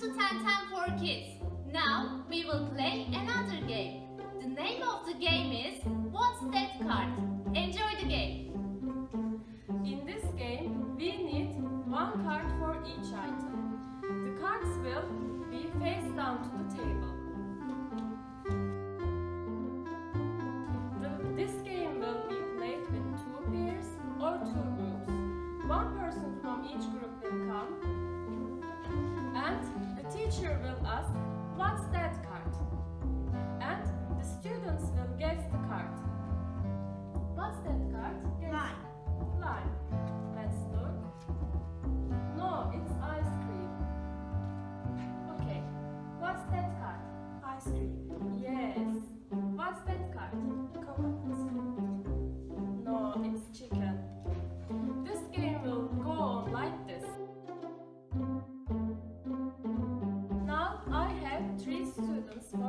to 10 10 for kids. Now we will play another game. The name of the game is What's That Card? Enjoy the game. In this game, we need one card for each item. The cards will be face down to the table. teacher will ask, what's that